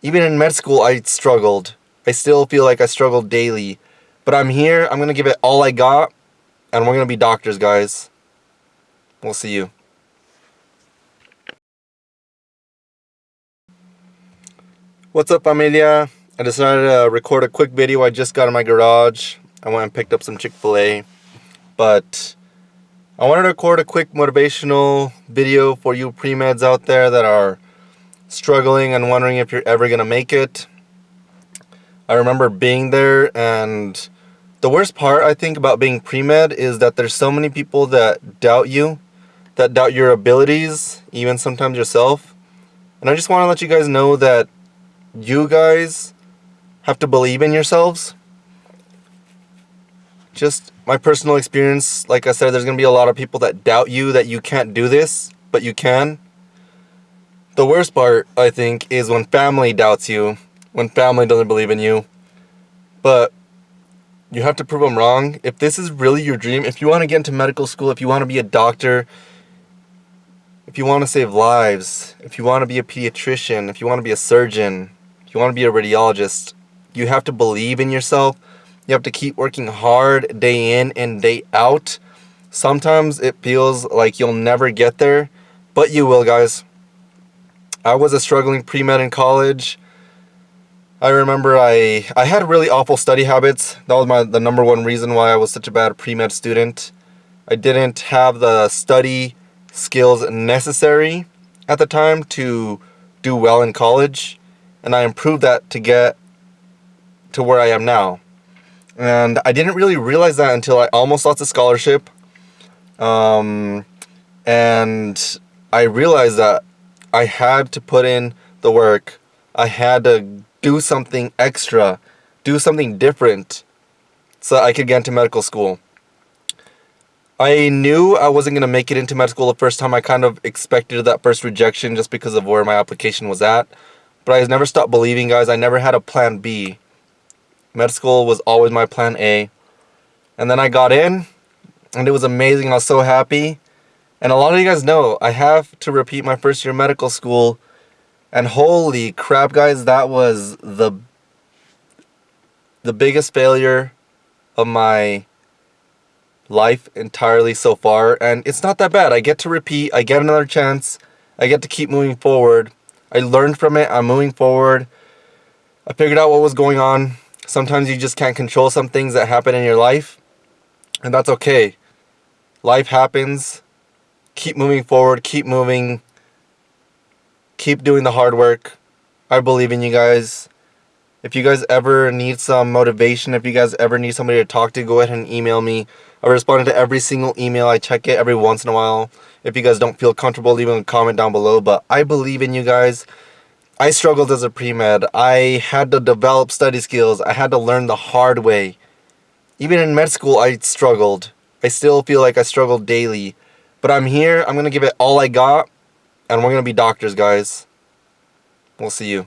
Even in med school, I struggled. I still feel like I struggled daily. But I'm here. I'm going to give it all I got. And we're going to be doctors, guys. We'll see you. What's up, familia? I decided to record a quick video. I just got in my garage. I went and picked up some Chick-fil-A. But I wanted to record a quick motivational video for you pre-meds out there that are struggling and wondering if you're ever going to make it. I remember being there and the worst part I think about being pre-med is that there's so many people that doubt you, that doubt your abilities, even sometimes yourself. And I just want to let you guys know that you guys have to believe in yourselves. Just my personal experience, like I said, there's going to be a lot of people that doubt you that you can't do this, but you can. The worst part, I think, is when family doubts you, when family doesn't believe in you. But you have to prove them wrong. If this is really your dream, if you want to get into medical school, if you want to be a doctor, if you want to save lives, if you want to be a pediatrician, if you want to be a surgeon, if you want to be a radiologist, you have to believe in yourself you have to keep working hard day in and day out. Sometimes it feels like you'll never get there, but you will, guys. I was a struggling pre-med in college. I remember I, I had really awful study habits. That was my the number one reason why I was such a bad pre-med student. I didn't have the study skills necessary at the time to do well in college. And I improved that to get to where I am now. And I didn't really realize that until I almost lost a scholarship. Um, and I realized that I had to put in the work. I had to do something extra, do something different so I could get into medical school. I knew I wasn't going to make it into med school the first time. I kind of expected that first rejection just because of where my application was at. But I never stopped believing, guys. I never had a plan B. Med school was always my plan A. And then I got in, and it was amazing. I was so happy. And a lot of you guys know I have to repeat my first year medical school. And holy crap, guys, that was the the biggest failure of my life entirely so far. And it's not that bad. I get to repeat. I get another chance. I get to keep moving forward. I learned from it. I'm moving forward. I figured out what was going on. Sometimes you just can't control some things that happen in your life. And that's okay. Life happens. Keep moving forward. Keep moving. Keep doing the hard work. I believe in you guys. If you guys ever need some motivation, if you guys ever need somebody to talk to, go ahead and email me. I respond to every single email. I check it every once in a while. If you guys don't feel comfortable, leave a comment down below. But I believe in you guys. I struggled as a pre-med. I had to develop study skills. I had to learn the hard way. Even in med school, I struggled. I still feel like I struggled daily. But I'm here. I'm going to give it all I got. And we're going to be doctors, guys. We'll see you.